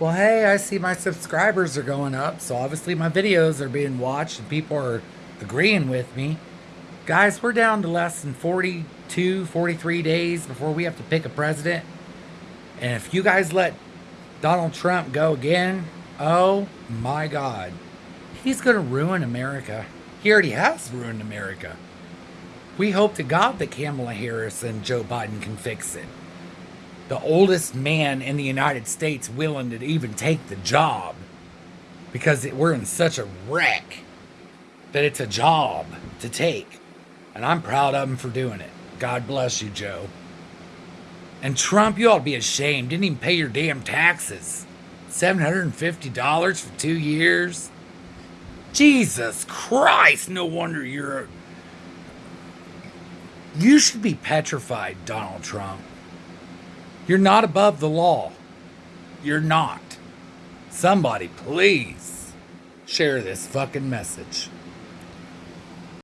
Well, hey, I see my subscribers are going up, so obviously my videos are being watched and people are agreeing with me. Guys, we're down to less than 42, 43 days before we have to pick a president. And if you guys let Donald Trump go again, oh my God, he's going to ruin America. He already has ruined America. We hope to God that Kamala Harris and Joe Biden can fix it. The oldest man in the United States willing to even take the job because we're in such a wreck that it's a job to take. And I'm proud of him for doing it. God bless you, Joe. And Trump, you ought to be ashamed. Didn't even pay your damn taxes. $750 for two years? Jesus Christ, no wonder you're. You should be petrified, Donald Trump. You're not above the law. You're not. Somebody, please share this fucking message.